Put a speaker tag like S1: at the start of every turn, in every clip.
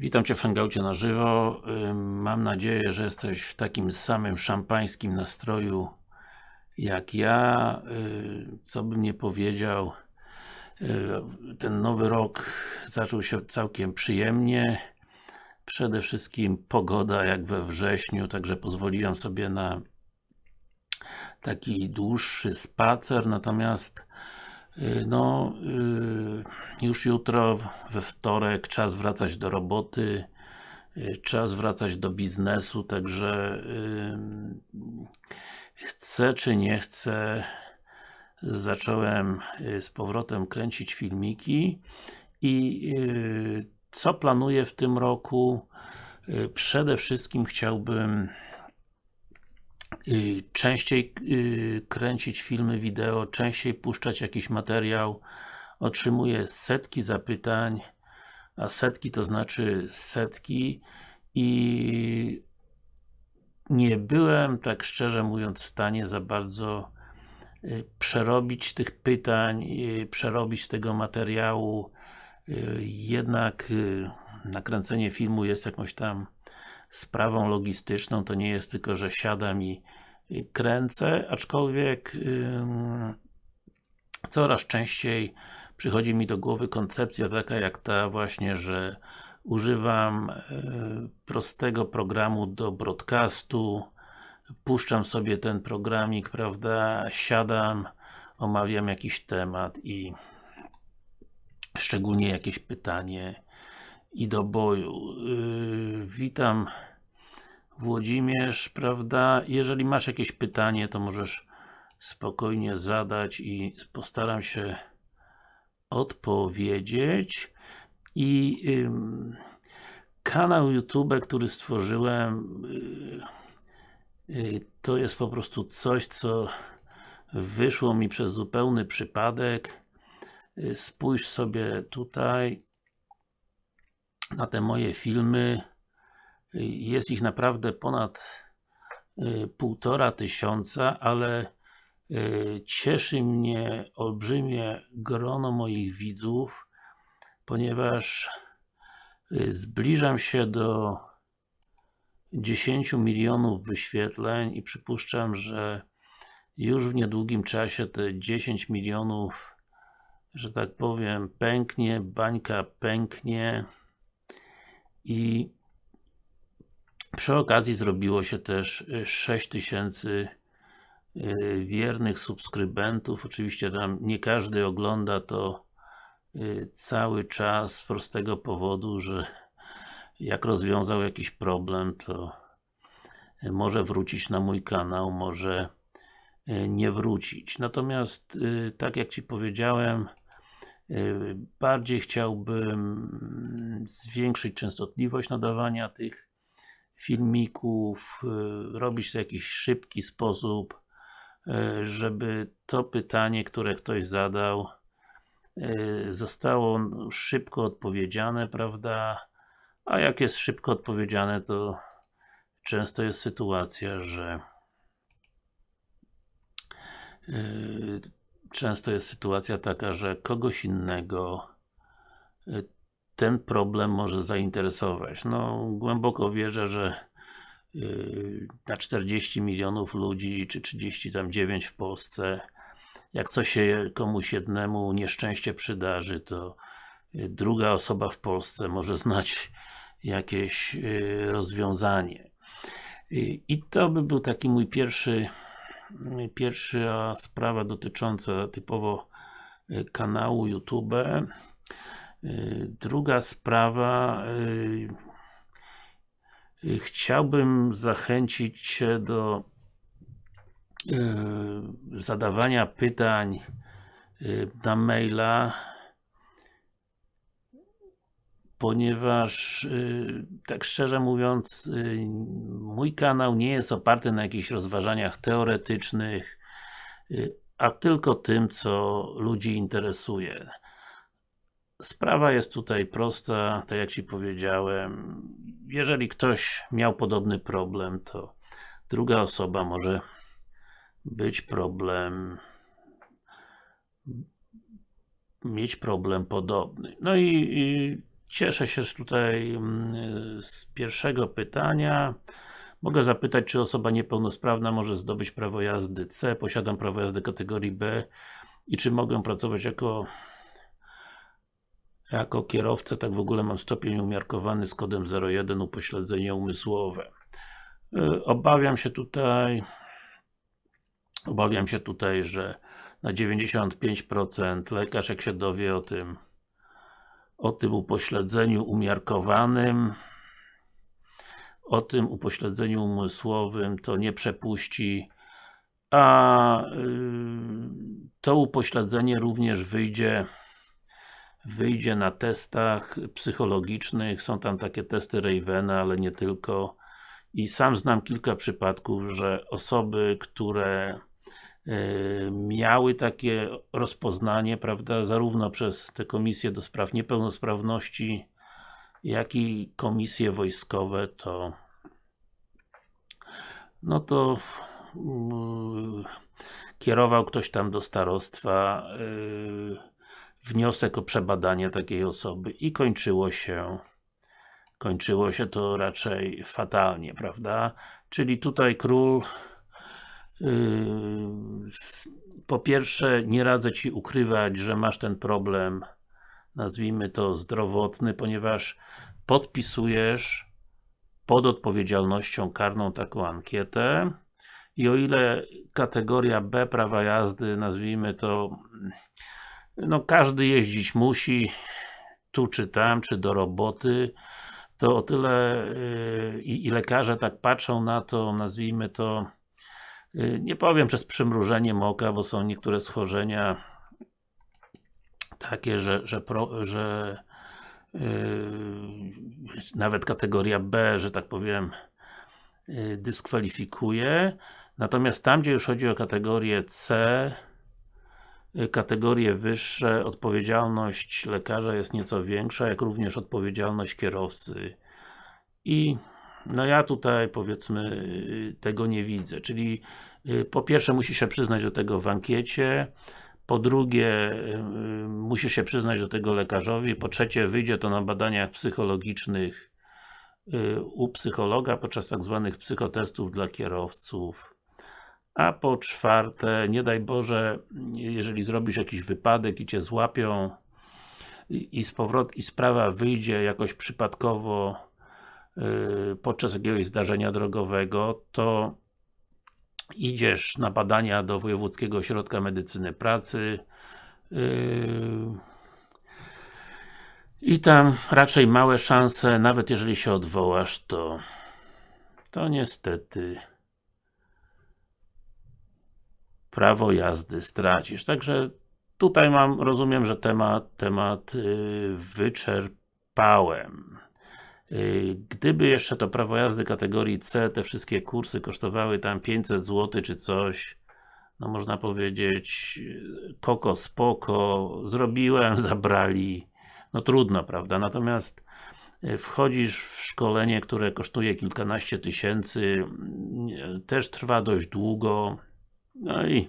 S1: Witam Cię w Hangoucie na żywo. Mam nadzieję, że jesteś w takim samym szampańskim nastroju jak ja. Co bym nie powiedział, yy, ten nowy rok zaczął się całkiem przyjemnie. Przede wszystkim pogoda jak we wrześniu, także pozwoliłem sobie na taki dłuższy spacer, natomiast no, yy, już jutro, we wtorek, czas wracać do roboty, yy, czas wracać do biznesu, także chcę czy nie chcę, zacząłem z powrotem kręcić filmiki i co planuję w tym roku? Przede wszystkim chciałbym y, częściej y, kręcić filmy wideo, częściej puszczać jakiś materiał. Otrzymuję setki zapytań, a setki to znaczy setki i nie byłem, tak szczerze mówiąc, w stanie za bardzo y, przerobić tych pytań, y, przerobić tego materiału. Y, Jednak y, nakręcenie filmu jest jakąś tam sprawą logistyczną, to nie jest tylko, że siadam i kręcę, aczkolwiek coraz częściej przychodzi mi do głowy koncepcja taka jak ta właśnie, że używam y, prostego programu do broadcastu, puszczam sobie ten programik, prawda, siadam, omawiam jakiś temat i szczególnie jakieś pytanie i do boju. Yy, witam Włodzimierz, prawda? Jeżeli masz jakieś pytanie, to możesz spokojnie zadać i postaram się odpowiedzieć. I ym, kanał YouTube, który stworzyłem yy, yy, to jest po prostu coś, co wyszło mi przez zupełny przypadek. Yy, spójrz sobie tutaj na te moje filmy. Jest ich naprawdę ponad y, półtora tysiąca, ale y, cieszy mnie olbrzymie grono moich widzów, ponieważ y, zbliżam się do 10 milionów wyświetleń i przypuszczam, że już w niedługim czasie te 10 milionów że tak powiem, pęknie, bańka pęknie i przy okazji zrobiło się też 6000 y, wiernych subskrybentów. Oczywiście tam nie każdy ogląda to y, cały czas z prostego powodu, że jak rozwiązał jakiś problem, to może wrócić na mój kanał, może y, nie wrócić. Natomiast, tak jak Ci powiedziałem, bardziej chciałbym zwiększyć częstotliwość nadawania tych filmików, y, robić to w jakiś szybki sposób, y, żeby to pytanie, które ktoś zadał y, zostało szybko odpowiedziane, prawda? A jak jest szybko odpowiedziane, to często jest sytuacja, że często jest sytuacja taka, że kogoś innego ten problem może zainteresować. No, głęboko wierzę, że yy, na 40 milionów ludzi, czy 39 w Polsce, jak coś się komuś jednemu nieszczęście przydarzy, to yy, druga osoba w Polsce może znać jakieś rozwiązanie. I to by był taki mój pierwszy pierwsza sprawa dotycząca typowo kanału YouTube. Y, druga sprawa y, chciałbym zachęcić Cię do zadawania pytań na maila ponieważ tak szczerze mówiąc mój kanał nie jest oparty na jakichś rozważaniach teoretycznych a tylko tym, co ludzi interesuje. Sprawa jest tutaj prosta, tak jak Ci powiedziałem. Jeżeli ktoś miał podobny problem, to druga osoba może być problem mieć problem podobny. No i, i Cieszę się że tutaj mm, z pierwszego pytania. Mogę zapytać, czy osoba niepełnosprawna może zdobyć prawo jazdy C, posiadam prawo jazdy kategorii B i czy mogę pracować jako jako kierowca, tak w ogóle mam stopień umiarkowany z kodem 01 upośledzenie umysłowe. Y, Obawiam się tutaj obawiam się tutaj, że na 95% lekarz jak się dowie o tym o tym upośledzeniu umiarkowanym o tym upośledzeniu umysłowym to nie przepuści a y, to upośledzenie również wyjdzie wyjdzie na testach psychologicznych, są tam takie testy Ravena, ale nie tylko. I sam znam kilka przypadków, że osoby, które miały takie rozpoznanie, prawda, zarówno przez te komisje do spraw niepełnosprawności, jak i komisje wojskowe, to no to yy, kierował ktoś tam do starostwa yy, wniosek o przebadanie takiej osoby i kończyło się kończyło się to raczej fatalnie, prawda? Czyli tutaj król po pierwsze nie radzę Ci ukrywać, że masz ten problem nazwijmy to zdrowotny, ponieważ podpisujesz pod odpowiedzialnością karną taką ankietę i o ile kategoria B prawa jazdy, nazwijmy to no każdy jeździć musi tu czy tam, czy do roboty to o tyle yy, i lekarze tak patrzą na to, nazwijmy to yy, nie powiem przez przymrużeniem oka, bo są niektóre schorzenia takie, że, że, pro, że yy, nawet kategoria B, że tak powiem yy, dyskwalifikuje. Natomiast tam, gdzie już chodzi o kategorię C yy, kategorie wyższe, odpowiedzialność lekarza jest nieco większa, jak również odpowiedzialność kierowcy. I no ja tutaj powiedzmy tego nie widzę, czyli yy, po pierwsze musi się przyznać do tego w ankiecie. Po drugie, yy, musisz się przyznać do tego lekarzowi, po trzecie, wyjdzie to na badaniach psychologicznych yy, u psychologa podczas tak zwanych psychotestów dla kierowców. A po czwarte, nie daj Boże, jeżeli zrobisz jakiś wypadek i Cię złapią i, i z powrot, i sprawa wyjdzie jakoś przypadkowo podczas jakiegoś zdarzenia drogowego, to idziesz na badania do Wojewódzkiego Ośrodka Medycyny Pracy yy, i tam raczej małe szanse, nawet jeżeli się odwołasz, to to niestety prawo jazdy stracisz. Także tutaj mam, rozumiem, że temat, temat yy, wyczerpałem. Y, gdyby jeszcze to prawo jazdy kategorii C, te wszystkie kursy kosztowały tam 500 zł czy coś, no można powiedzieć koko spoko, zrobiłem, zabrali, no trudno, prawda? Natomiast y, wchodzisz w szkolenie, które kosztuje kilkanaście tysięcy, y, też trwa dość długo, no i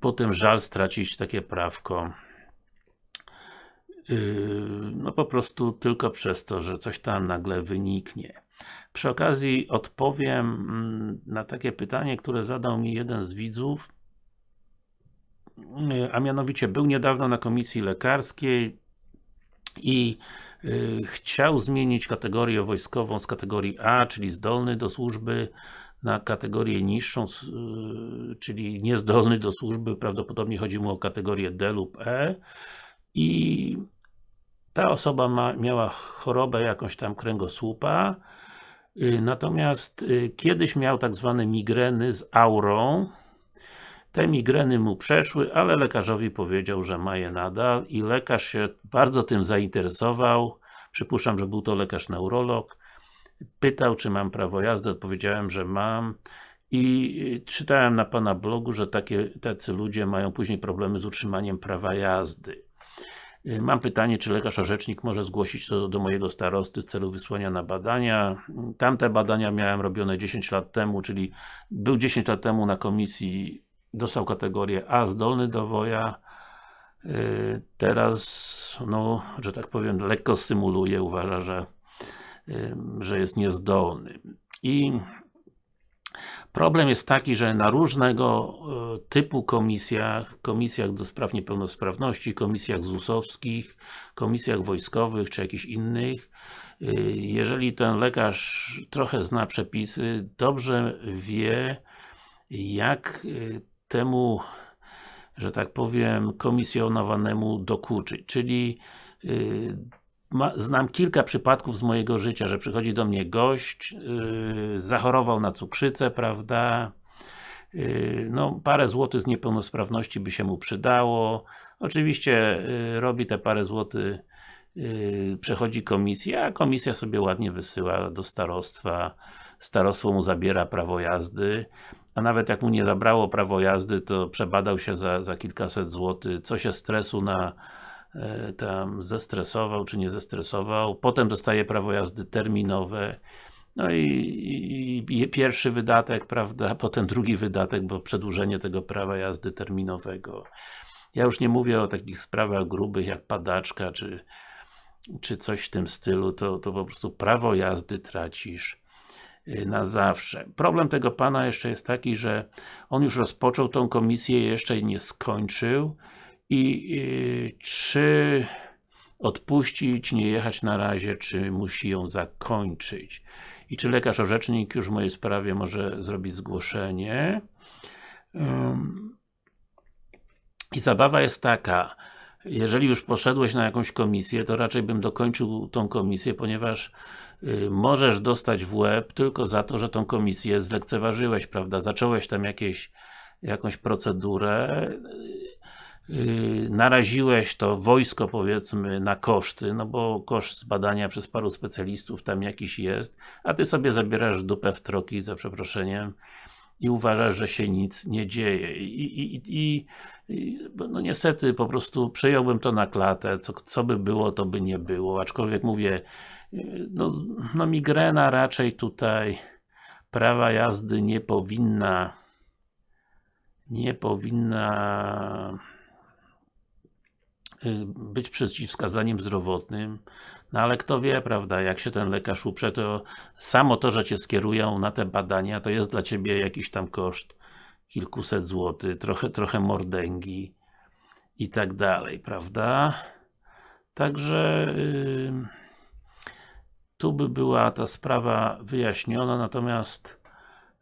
S1: potem żal stracić takie prawko no po prostu tylko przez to, że coś tam nagle wyniknie. Przy okazji odpowiem mm, na takie pytanie, które zadał mi jeden z widzów, yy, a mianowicie był niedawno na komisji lekarskiej i yy, chciał zmienić kategorię wojskową z kategorii A, czyli zdolny do służby, na kategorię niższą, czyli niezdolny do służby, prawdopodobnie chodzi mu o kategorię D lub E i ta osoba ma, miała chorobę jakąś tam kręgosłupa y, natomiast y, kiedyś miał tak zwane migreny z aurą. Te migreny mu przeszły, ale lekarzowi powiedział, że ma je nadal i lekarz się bardzo tym zainteresował. Przypuszczam, że był to lekarz neurolog. Pytał, czy mam prawo jazdy, odpowiedziałem, że mam. I y, czytałem na Pana blogu, że takie, tacy ludzie mają później problemy z utrzymaniem prawa jazdy mam pytanie, czy lekarz orzecznik może zgłosić to do mojego starosty w celu wysłania na badania. Tamte badania miałem robione 10 lat temu, czyli był 10 lat temu na komisji, dostał kategorię A, zdolny do woja, y, teraz, no, że tak powiem, lekko symuluje, uważa, że, y, że jest niezdolny. I Problem jest taki, że na różnego e, typu komisjach, komisjach do spraw niepełnosprawności, komisjach ZUS-owskich, komisjach wojskowych, czy jakichś innych, e, jeżeli ten lekarz trochę zna przepisy, dobrze wie, jak e, temu, że tak powiem, komisjonowanemu dokuczyć, czyli ma, znam kilka przypadków z mojego życia, że przychodzi do mnie gość, yy, zachorował na cukrzycę, prawda, yy, no parę złotych z niepełnosprawności by się mu przydało, oczywiście yy, robi te parę złotych, yy, przechodzi komisję, a komisja sobie ładnie wysyła do starostwa, starostwo mu zabiera prawo jazdy, a nawet jak mu nie zabrało prawo jazdy, to przebadał się za, za kilkaset złotych, co się stresu na tam zestresował, czy nie zestresował, potem dostaje prawo jazdy terminowe, no i, i, i, pierwszy wydatek, prawda, potem drugi wydatek, bo przedłużenie tego prawa jazdy terminowego. Ja już nie mówię o takich sprawach grubych jak padaczka, czy, czy coś w tym stylu, to, to po prostu prawo jazdy tracisz y, na zawsze. Problem tego pana jeszcze jest taki, że on już rozpoczął tą komisję, jeszcze nie skończył, i y, czy odpuścić, nie jechać na razie, czy musi ją zakończyć. I czy lekarz orzecznik już w mojej sprawie może zrobić zgłoszenie. Um, I zabawa jest taka, jeżeli już poszedłeś na jakąś komisję, to raczej bym dokończył tą komisję, ponieważ y, możesz dostać w łeb tylko za to, że tą komisję zlekceważyłeś, prawda? Zacząłeś tam jakieś, jakąś procedurę, naraziłeś to wojsko powiedzmy na koszty, no bo koszt zbadania przez paru specjalistów tam jakiś jest, a ty sobie zabierasz dupę w troki za przeproszeniem i uważasz, że się nic nie dzieje. I, i, i, i no niestety po prostu przejąłbym to na klatę, co, co by było, to by nie było, aczkolwiek mówię, yy, no, no migrena raczej tutaj prawa jazdy nie powinna nie powinna Y, być przeciwwskazaniem zdrowotnym, no ale kto wie, prawda, jak się ten lekarz uprze, to samo to, że Cię skierują na te badania, to jest dla Ciebie jakiś tam koszt kilkuset złotych, trochę, trochę mordęgi i tak dalej, prawda? Także yy, tu by była ta sprawa wyjaśniona, natomiast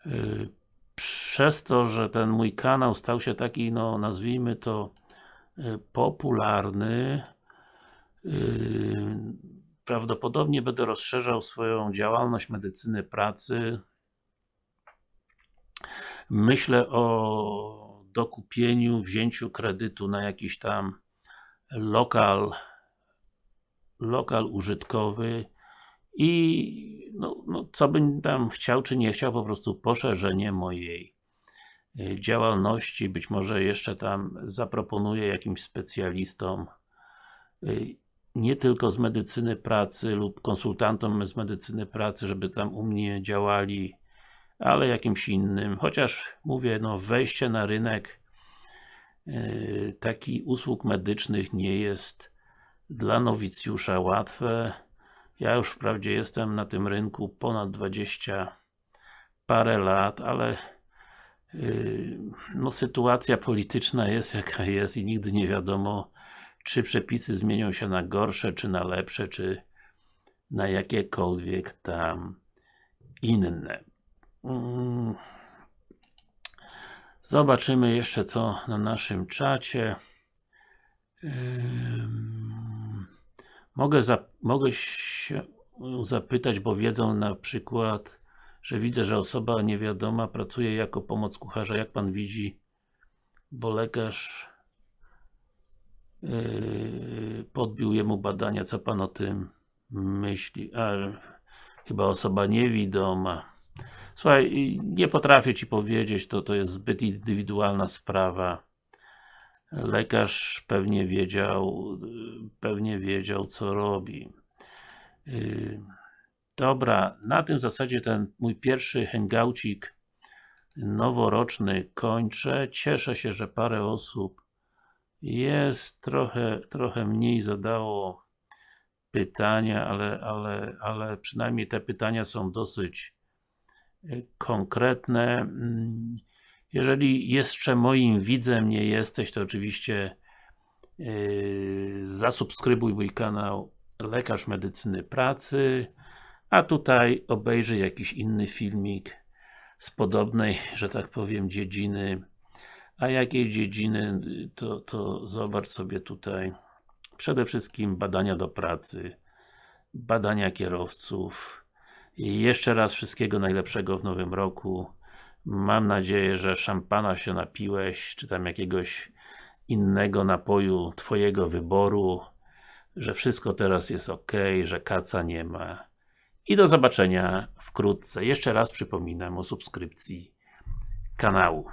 S1: yy, przez to, że ten mój kanał stał się taki, no nazwijmy to Y, popularny. Y, prawdopodobnie będę rozszerzał swoją działalność medycyny pracy. Myślę o dokupieniu, wzięciu kredytu na jakiś tam lokal lokal użytkowy i no, no, co bym tam chciał, czy nie chciał, po prostu poszerzenie mojej Y, działalności, być może jeszcze tam zaproponuję jakimś specjalistom y, nie tylko z medycyny pracy lub konsultantom z medycyny pracy, żeby tam u mnie działali, ale jakimś innym, chociaż mówię, no wejście na rynek yy, taki usług medycznych nie jest dla nowicjusza łatwe. Ja już wprawdzie jestem na tym rynku ponad 20 parę lat, ale no sytuacja polityczna jest jaka jest i nigdy nie wiadomo czy przepisy zmienią się na gorsze, czy na lepsze, czy na jakiekolwiek tam inne. Mm. Zobaczymy jeszcze co na naszym czacie. Mogę, za, mogę się zapytać, bo wiedzą na przykład że widzę, że osoba niewiadoma pracuje jako pomoc kucharza, jak Pan widzi, bo lekarz yy, podbił jemu badania, co Pan o tym myśli? A, chyba osoba niewidoma. Słuchaj, nie potrafię Ci powiedzieć, to, to jest zbyt indywidualna sprawa. Lekarz pewnie wiedział, pewnie wiedział, co robi. Yy. Dobra, na tym zasadzie ten mój pierwszy hangoucik noworoczny kończę. Cieszę się, że parę osób Jest trochę, trochę mniej zadało pytania, ale, ale, ale przynajmniej te pytania są dosyć y, konkretne. Mm, Jeżeli jeszcze moim widzem nie jesteś, to oczywiście yy, zasubskrybuj mój kanał Lekarz Medycyny Pracy, a tutaj obejrzyj jakiś inny filmik z podobnej, że tak powiem, dziedziny. A jakiej dziedziny, to, to zobacz sobie tutaj przede wszystkim badania do pracy, badania kierowców. I jeszcze raz wszystkiego najlepszego w nowym roku. Mam nadzieję, że szampana się napiłeś, czy tam jakiegoś innego napoju Twojego wyboru, że wszystko teraz jest ok, że kaca nie ma. I do zobaczenia wkrótce. Jeszcze raz przypominam o subskrypcji kanału.